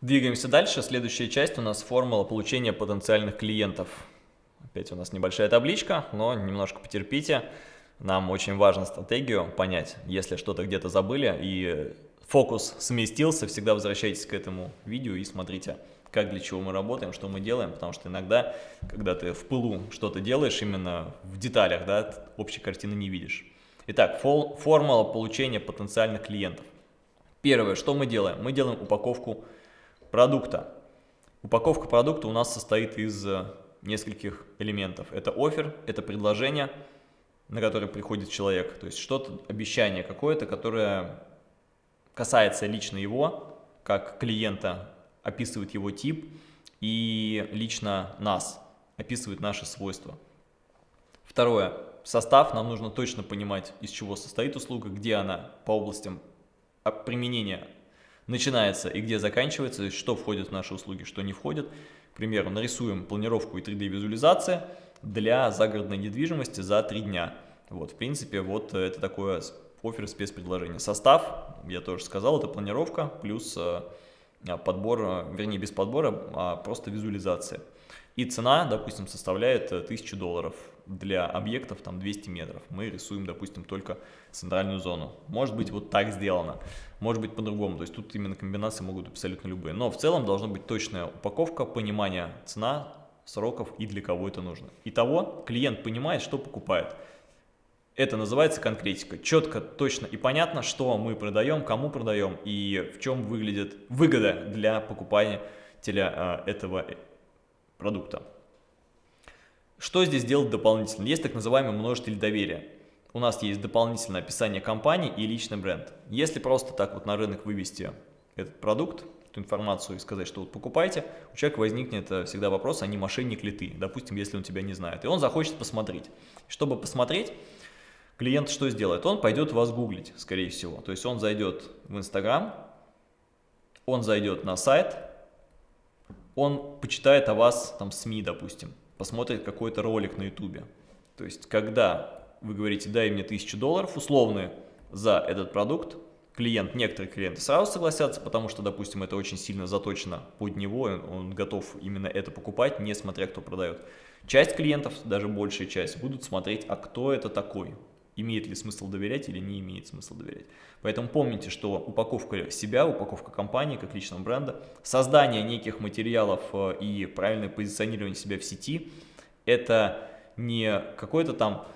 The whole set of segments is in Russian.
Двигаемся дальше. Следующая часть у нас формула получения потенциальных клиентов. Опять у нас небольшая табличка, но немножко потерпите. Нам очень важно стратегию понять. Если что-то где-то забыли и фокус сместился, всегда возвращайтесь к этому видео и смотрите, как для чего мы работаем, что мы делаем, потому что иногда, когда ты в пылу что-то делаешь, именно в деталях, да, общей картины не видишь. Итак, формула получения потенциальных клиентов. Первое, что мы делаем? Мы делаем упаковку продукта. Упаковка продукта у нас состоит из нескольких элементов. Это офер, это предложение, на которое приходит человек, то есть что-то, обещание какое-то, которое касается лично его, как клиента, описывает его тип, и лично нас, описывает наши свойства. Второе. Состав. Нам нужно точно понимать, из чего состоит услуга, где она по областям применения начинается и где заканчивается, что входит в наши услуги, что не входит. К примеру, нарисуем планировку и 3D-визуализация для загородной недвижимости за 3 дня. Вот, в принципе, вот это такое офер спецпредложение. Состав, я тоже сказал, это планировка плюс э, подбор, э, вернее без подбора, а просто визуализация. И цена, допустим, составляет 1000 э, долларов для объектов там 200 метров. Мы рисуем, допустим, только центральную зону. Может быть вот так сделано, может быть по-другому. То есть тут именно комбинации могут абсолютно любые. Но в целом должна быть точная упаковка, понимание цена, сроков и для кого это нужно. Итого клиент понимает, что покупает. Это называется конкретика. Четко, точно и понятно, что мы продаем, кому продаем и в чем выглядит выгода для покупателя а, этого продукта. Что здесь делать дополнительно? Есть так называемый множитель доверия. У нас есть дополнительное описание компании и личный бренд. Если просто так вот на рынок вывести этот продукт, эту информацию и сказать, что вот покупайте, у человека возникнет э, всегда вопрос, а не мошенник ли ты, допустим, если он тебя не знает. И он захочет посмотреть. Чтобы посмотреть, клиент что сделает? Он пойдет вас гуглить, скорее всего. То есть он зайдет в Инстаграм, он зайдет на сайт, он почитает о вас, там, СМИ, допустим посмотрит какой-то ролик на ютубе. То есть, когда вы говорите, дай мне 1000 долларов условные за этот продукт, клиент, некоторые клиенты сразу согласятся, потому что, допустим, это очень сильно заточено под него, он готов именно это покупать, несмотря кто продает. Часть клиентов, даже большая часть, будут смотреть, а кто это такой, имеет ли смысл доверять или не имеет смысла доверять. Поэтому помните, что упаковка себя, упаковка компании как личного бренда, создание неких материалов э, и правильное позиционирование себя в сети – это не какой-то там…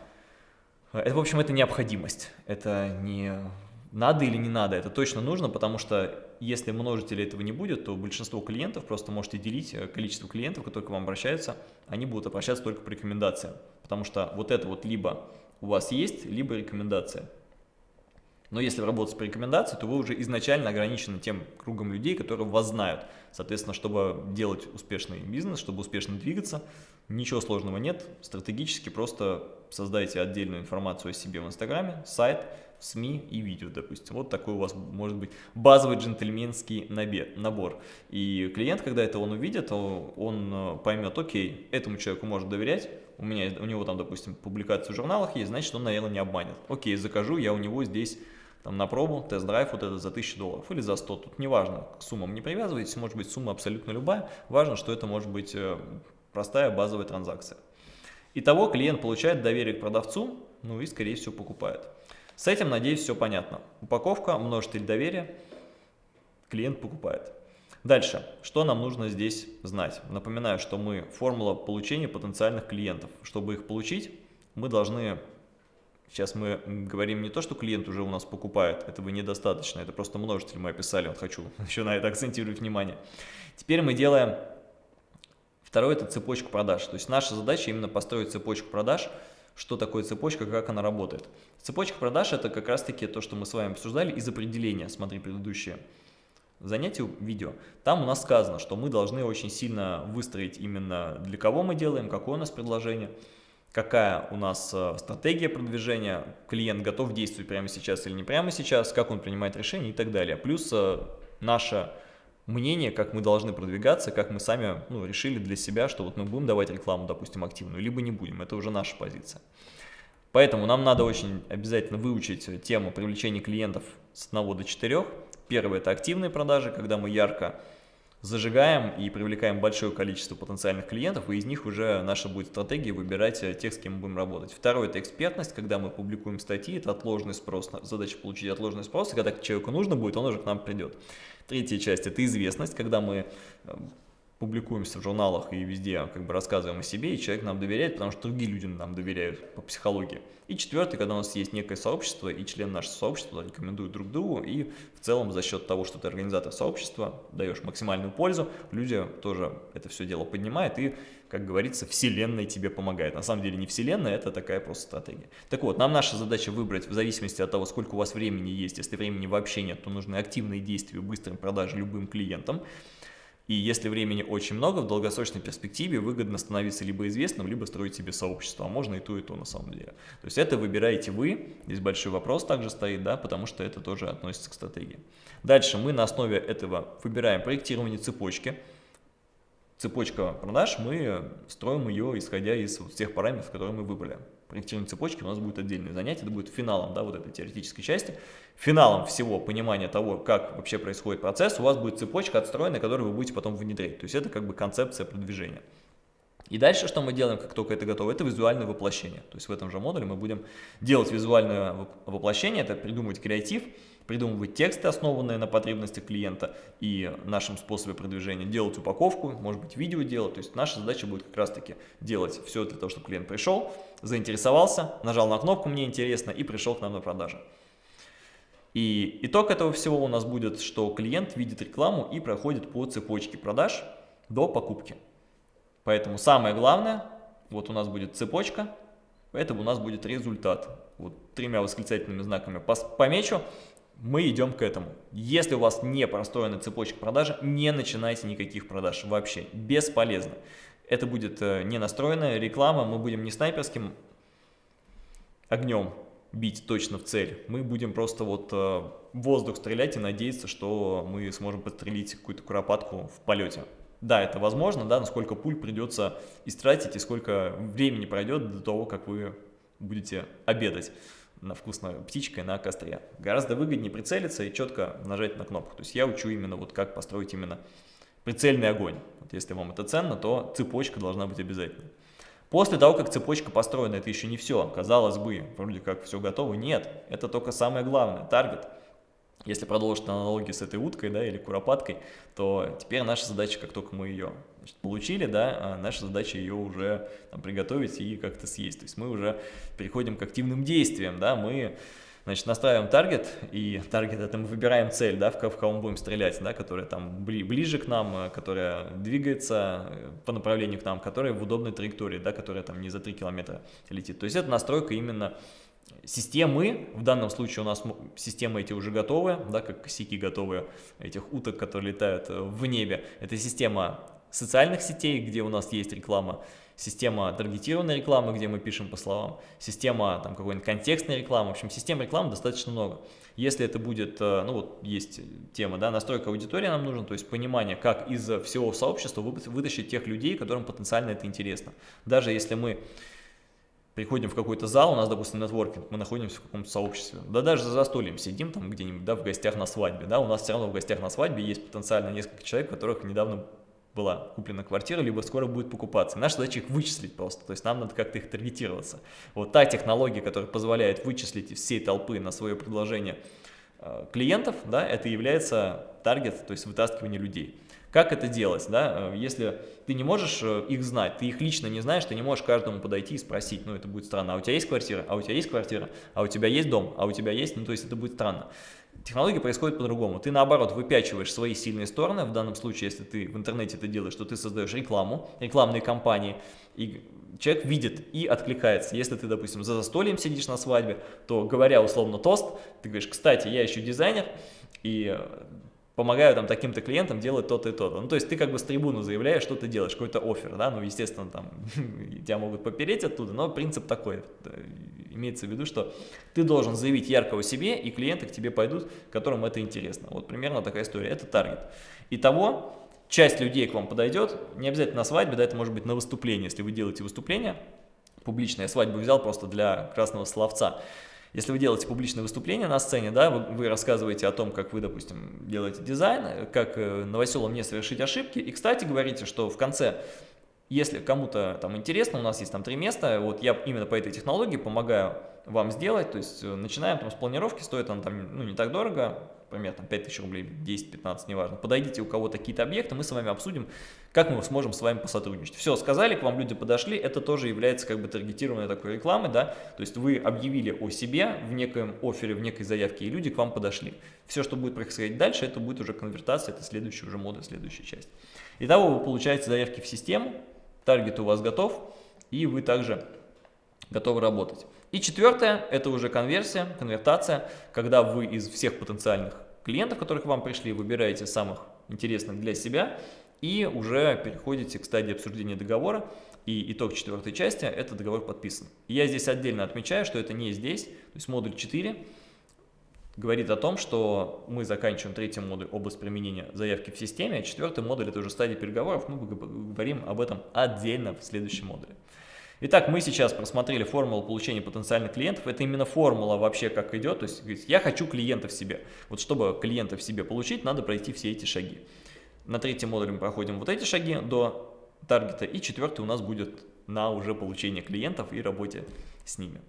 Э, это, в общем, это необходимость, это не надо или не надо, это точно нужно, потому что если множителя этого не будет, то большинство клиентов, просто можете делить э, количество клиентов, которые к вам обращаются, они будут обращаться только по рекомендациям, потому что вот это вот либо у вас есть, либо рекомендация. Но если работать по рекомендации, то вы уже изначально ограничены тем кругом людей, которые вас знают. Соответственно, чтобы делать успешный бизнес, чтобы успешно двигаться, ничего сложного нет. Стратегически просто создайте отдельную информацию о себе в Инстаграме, сайт, СМИ и видео, допустим. Вот такой у вас может быть базовый джентльменский набор. И клиент, когда это он увидит, он э, поймет, окей, этому человеку может доверять, у, меня, у него там, допустим, публикация в журналах есть, значит, он, наверное, не обманет. Окей, закажу я у него здесь там, на пробу, тест-драйв вот это за 1000 долларов или за 100, тут неважно, к суммам не привязывайтесь, может быть сумма абсолютно любая, важно, что это может быть э, простая базовая транзакция. Итого клиент получает доверие к продавцу, ну и скорее всего покупает. С этим, надеюсь, все понятно. Упаковка, множитель доверия, клиент покупает. Дальше, что нам нужно здесь знать? Напоминаю, что мы формула получения потенциальных клиентов. Чтобы их получить, мы должны... Сейчас мы говорим не то, что клиент уже у нас покупает, этого недостаточно, это просто множитель мы описали, вот хочу еще на это акцентировать внимание. Теперь мы делаем... Второе – это цепочку продаж. То есть наша задача именно построить цепочку продаж, что такое цепочка, как она работает. Цепочка продаж – это как раз-таки то, что мы с вами обсуждали из определения, смотри предыдущее занятии видео, там у нас сказано, что мы должны очень сильно выстроить именно для кого мы делаем, какое у нас предложение, какая у нас э, стратегия продвижения, клиент готов действовать прямо сейчас или не прямо сейчас, как он принимает решения и так далее. Плюс э, наше мнение, как мы должны продвигаться, как мы сами ну, решили для себя, что вот мы будем давать рекламу, допустим, активную, либо не будем, это уже наша позиция. Поэтому нам надо очень обязательно выучить тему привлечения клиентов с 1 до 4, Первое – это активные продажи, когда мы ярко зажигаем и привлекаем большое количество потенциальных клиентов, и из них уже наша будет стратегия выбирать тех, с кем мы будем работать. Второе – это экспертность, когда мы публикуем статьи, это отложенный спрос, задача получить отложенный спрос, и когда человеку нужно будет, он уже к нам придет. Третья часть – это известность, когда мы э, публикуемся в журналах и везде как бы рассказываем о себе, и человек нам доверяет, потому что другие люди нам доверяют по психологии. И четвертый, когда у нас есть некое сообщество, и член нашего сообщества рекомендуют друг другу, и в целом за счет того, что ты организатор сообщества, даешь максимальную пользу, люди тоже это все дело поднимают, и, как говорится, вселенная тебе помогает. На самом деле не вселенная, это такая просто стратегия. Так вот, нам наша задача выбрать в зависимости от того, сколько у вас времени есть, если времени вообще нет, то нужны активные действия, быстрые продажи любым клиентам, и если времени очень много, в долгосрочной перспективе выгодно становиться либо известным, либо строить себе сообщество, а можно и то, и то на самом деле. То есть это выбираете вы, здесь большой вопрос также стоит, да, потому что это тоже относится к стратегии. Дальше мы на основе этого выбираем проектирование цепочки. Цепочка продаж, мы строим ее, исходя из вот тех параметров, которые мы выбрали проектирование цепочки у нас будет отдельное занятие, это будет финалом да, вот этой теоретической части. Финалом всего понимания того, как вообще происходит процесс, у вас будет цепочка отстроенная, которую вы будете потом внедрять. То есть это как бы концепция продвижения. И дальше, что мы делаем, как только это готово, это визуальное воплощение. То есть в этом же модуле мы будем делать визуальное воплощение, это придумывать креатив, придумывать тексты, основанные на потребностях клиента и нашем способе продвижения, делать упаковку, может быть видео делать. То есть наша задача будет как раз таки делать все для того, чтобы клиент пришел, заинтересовался, нажал на кнопку «Мне интересно» и пришел к нам на продажу. И итог этого всего у нас будет, что клиент видит рекламу и проходит по цепочке продаж до покупки. Поэтому самое главное, вот у нас будет цепочка, поэтому у нас будет результат. Вот тремя восклицательными знаками помечу мы идем к этому. Если у вас не простроена цепочка продажи, не начинайте никаких продаж вообще, бесполезно. Это будет э, не настроенная реклама, мы будем не снайперским огнем бить точно в цель, мы будем просто вот э, воздух стрелять и надеяться, что мы сможем подстрелить какую-то куропатку в полете. Да, это возможно, да, но сколько пуль придется истратить и сколько времени пройдет до того, как вы будете обедать на вкусной птичкой на костре. Гораздо выгоднее прицелиться и четко нажать на кнопку. То есть я учу именно вот как построить именно прицельный огонь. Вот если вам это ценно, то цепочка должна быть обязательно. После того, как цепочка построена, это еще не все. Казалось бы, вроде как все готово. Нет, это только самое главное, таргет. Если продолжить аналогию с этой уткой да, или куропаткой, то теперь наша задача, как только мы ее значит, получили, да, а наша задача ее уже там, приготовить и как-то съесть. То есть мы уже переходим к активным действиям, да, мы значит, настраиваем таргет, и таргет это мы выбираем цель, да, в, кого мы будем стрелять, да, которая там бли, ближе к нам, которая двигается э, по направлению к нам, которая в удобной траектории, да, которая там не за 3 километра летит. То есть это настройка именно Системы, в данном случае у нас системы эти уже готовы, да, как косяки готовы этих уток, которые летают э, в небе. Это система социальных сетей, где у нас есть реклама, система таргетированной рекламы, где мы пишем по словам, система там какой-нибудь контекстной рекламы, в общем, систем рекламы достаточно много. Если это будет, э, ну вот есть тема, да, настройка аудитории нам нужна, то есть понимание, как из всего сообщества вытащить тех людей, которым потенциально это интересно. Даже если мы приходим в какой-то зал, у нас, допустим, нетворкинг, мы находимся в каком-то сообществе, да даже за застольем сидим там где-нибудь, да, в гостях на свадьбе, да, у нас все равно в гостях на свадьбе есть потенциально несколько человек, которых недавно была куплена квартира, либо скоро будет покупаться. Наша задача их вычислить просто, то есть нам надо как-то их таргетироваться. Вот та технология, которая позволяет вычислить из всей толпы на свое предложение клиентов, да, это является таргет, то есть вытаскивание людей. Как это делать, да, э, если ты не можешь э, их знать, ты их лично не знаешь, ты не можешь каждому подойти и спросить, ну это будет странно, а у тебя есть квартира, а у тебя есть квартира, а у тебя есть дом, а у тебя есть, ну то есть это будет странно. Технология происходит по-другому. Ты, наоборот, выпячиваешь свои сильные стороны. В данном случае, если ты в интернете это делаешь, то ты создаешь рекламу, рекламные кампании, и человек видит и откликается. Если ты, допустим, за застольем сидишь на свадьбе, то, говоря условно тост, ты говоришь, кстати, я еще дизайнер, и помогаю там таким-то клиентам делать то-то и то-то. Ну, то есть ты как бы с трибуны заявляешь, что ты делаешь, какой-то офер, да, ну, естественно, там тебя могут попереть оттуда, но принцип такой, имеется в виду, что ты должен заявить яркого себе, и клиенты к тебе пойдут, которым это интересно. Вот примерно такая история, это таргет. Итого, часть людей к вам подойдет, не обязательно на свадьбе, да, это может быть на выступлении, если вы делаете выступление, публичное, свадьбу взял просто для красного словца, Если вы делаете публичное выступление на сцене, да, вы, вы рассказываете о том, как вы, допустим, делаете дизайн, как э, не совершить ошибки, и, кстати, говорите, что в конце если кому-то там интересно, у нас есть там три места, вот я именно по этой технологии помогаю вам сделать, то есть э, начинаем там с планировки, стоит он там, ну, не так дорого, например, там 5000 рублей, 10-15, неважно. Подойдите, у кого-то какие-то объекты, мы с вами обсудим, как мы сможем с вами посотрудничать. Все, сказали, к вам люди подошли, это тоже является как бы таргетированной такой рекламой, да, то есть вы объявили о себе в некоем офере, в некой заявке, и люди к вам подошли. Все, что будет происходить дальше, это будет уже конвертация, это следующий уже модуль, следующая часть. Итого вы получаете заявки в систему, таргет у вас готов, и вы также готовы работать. И четвертое, это уже конверсия, конвертация, когда вы из всех потенциальных клиентов, которые к вам пришли, выбираете самых интересных для себя и уже переходите к стадии обсуждения договора. И итог четвертой части – это договор подписан. Я здесь отдельно отмечаю, что это не здесь, то есть модуль 4 говорит о том, что мы заканчиваем третий модуль область применения заявки в системе, а четвертый модуль – это уже стадия переговоров, мы говорим об этом отдельно в следующем модуле. Итак, мы сейчас просмотрели формулу получения потенциальных клиентов. Это именно формула вообще как идет. То есть, я хочу клиента в себе. Вот чтобы клиента в себе получить, надо пройти все эти шаги. На третьем модуле мы проходим вот эти шаги до таргета. И четвертый у нас будет на уже получение клиентов и работе с ними.